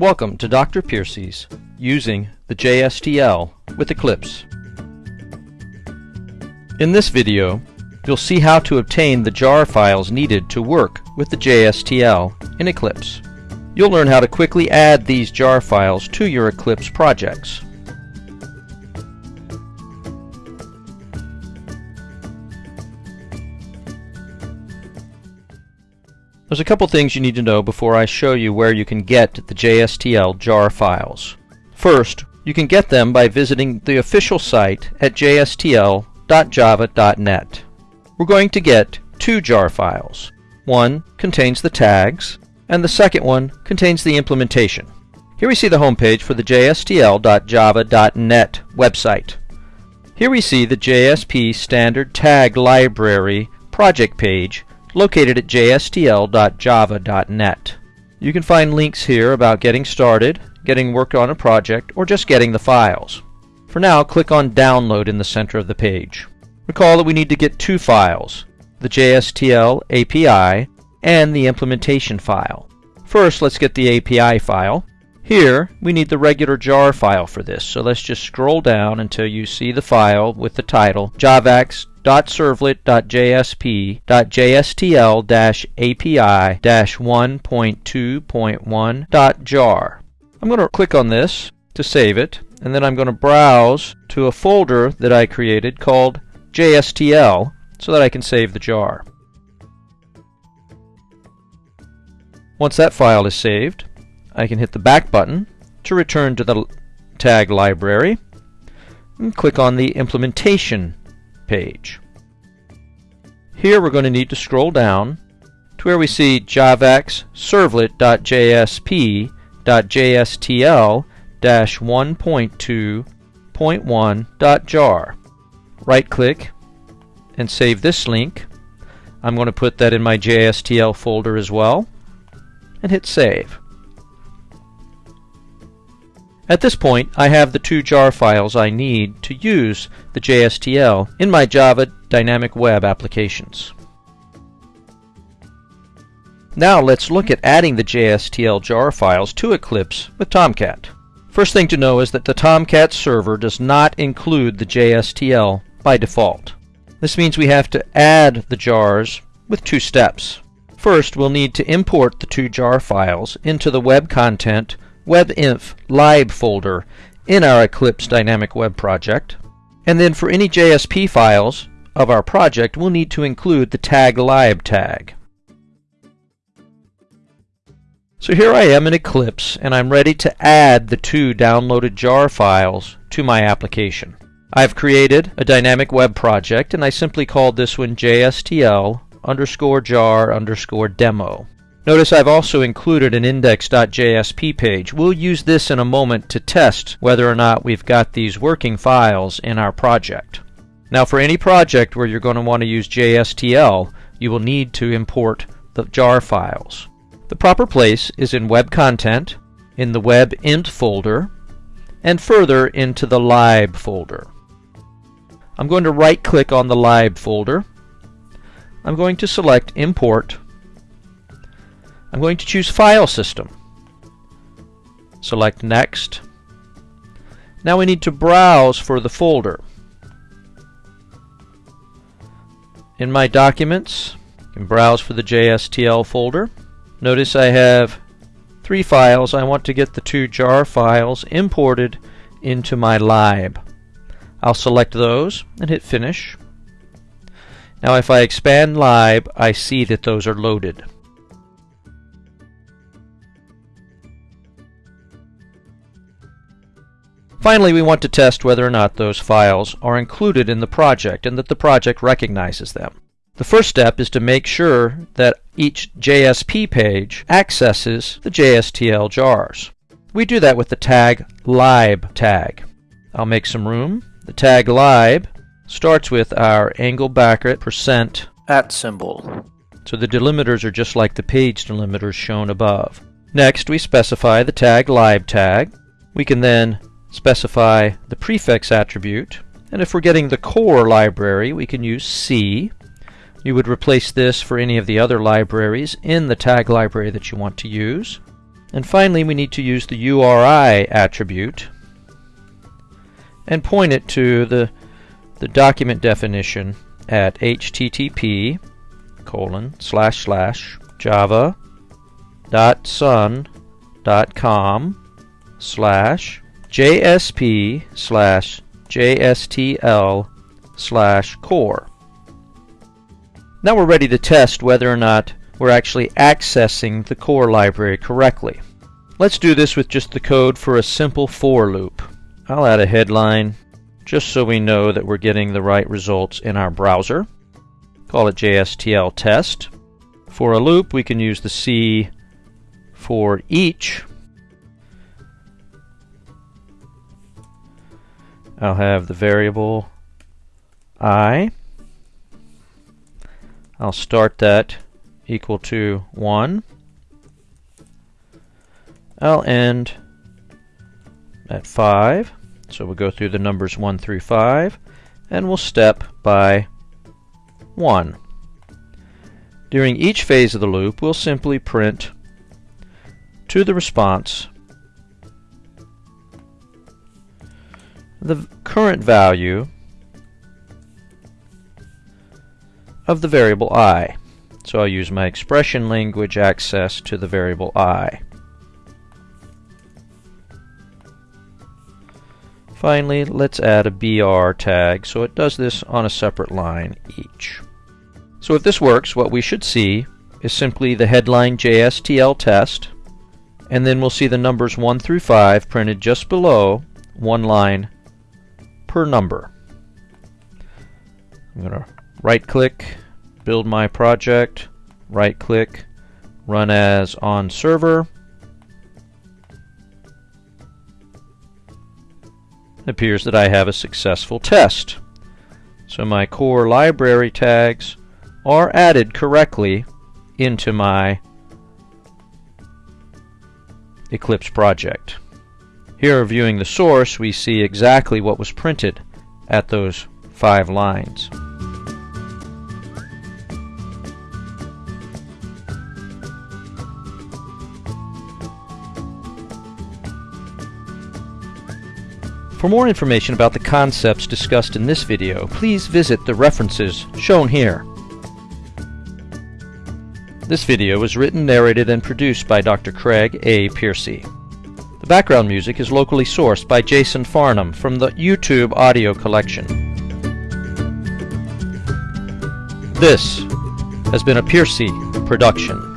Welcome to Dr. Piercy's using the JSTL with Eclipse. In this video, you'll see how to obtain the jar files needed to work with the JSTL in Eclipse. You'll learn how to quickly add these jar files to your Eclipse projects. There's a couple things you need to know before I show you where you can get the JSTL jar files. First, you can get them by visiting the official site at jstl.java.net. We're going to get two jar files. One contains the tags, and the second one contains the implementation. Here we see the homepage for the jstl.java.net website. Here we see the JSP Standard Tag Library project page located at jstl.java.net. You can find links here about getting started, getting work on a project, or just getting the files. For now, click on Download in the center of the page. Recall that we need to get two files, the JSTL API and the implementation file. First, let's get the API file. Here, we need the regular jar file for this, so let's just scroll down until you see the file with the title javax .servlet.jsp.jstl-api-1.2.1.jar. I'm going to click on this to save it, and then I'm going to browse to a folder that I created called JSTL so that I can save the jar. Once that file is saved, I can hit the back button to return to the tag library and click on the implementation page. Here we're going to need to scroll down to where we see javax servlet.jsp.jstl-1.2.1.jar. Right click and save this link. I'm going to put that in my JSTL folder as well and hit save. At this point, I have the two jar files I need to use the JSTL in my Java Dynamic Web applications. Now let's look at adding the JSTL jar files to Eclipse with Tomcat. First thing to know is that the Tomcat server does not include the JSTL by default. This means we have to add the jars with two steps. First, we'll need to import the two jar files into the web content WEB-INF lib folder in our Eclipse Dynamic Web project. And then for any JSP files of our project, we'll need to include the tag lib tag. So here I am in Eclipse, and I'm ready to add the two downloaded jar files to my application. I've created a dynamic web project, and I simply called this one JSTL underscore jar underscore demo. Notice I've also included an index.jsp page. We'll use this in a moment to test whether or not we've got these working files in our project. Now for any project where you're going to want to use JSTL, you will need to import the jar files. The proper place is in Web Content, in the WEB-INF folder, and further into the lib folder. I'm going to right click on the lib folder. I'm going to select Import I'm going to choose File System. Select Next. Now we need to browse for the folder. In my documents, I can browse for the JSTL folder. Notice I have three files. I want to get the two jar files imported into my lib. I'll select those and hit Finish. Now if I expand lib, I see that those are loaded. Finally, we want to test whether or not those files are included in the project and that the project recognizes them. The first step is to make sure that each JSP page accesses the JSTL jars. We do that with the tag lib tag. I'll make some room. The tag lib starts with our angle bracket percent at symbol. So the delimiters are just like the page delimiters shown above. Next, we specify the tag lib tag. We can then specify the prefix attribute. And if we're getting the core library, we can use C. You would replace this for any of the other libraries in the tag library that you want to use. And finally, we need to use the URI attribute and point it to the, the document definition at http colon slash slash java dot sun dot com slash jsp slash jstl slash core. Now we're ready to test whether or not we're actually accessing the core library correctly. Let's do this with just the code for a simple for loop. I'll add a headline just so we know that we're getting the right results in our browser. Call it JSTL test. For a loop, we can use the C for each. I'll have the variable i. I'll start that equal to 1. I'll end at 5. So we'll go through the numbers 1 through 5, and we'll step by 1. During each phase of the loop, we'll simply print to the response the current value of the variable i. So I'll use my expression language access to the variable i. Finally, let's add a BR tag so it does this on a separate line each. So if this works, what we should see is simply the headline JSTL test, and then we'll see the numbers 1 through 5 printed just below one line per number. I'm going to right click, build my project, right click, run as on server, It appears that I have a successful test. So my core library tags are added correctly into my Eclipse project. Here viewing the source we see exactly what was printed at those five lines. For more information about the concepts discussed in this video, please visit the references shown here. This video was written, narrated, and produced by Dr. Craig A. Piercy. Background music is locally sourced by Jason Farnham from the YouTube audio collection. This has been a Piercy production.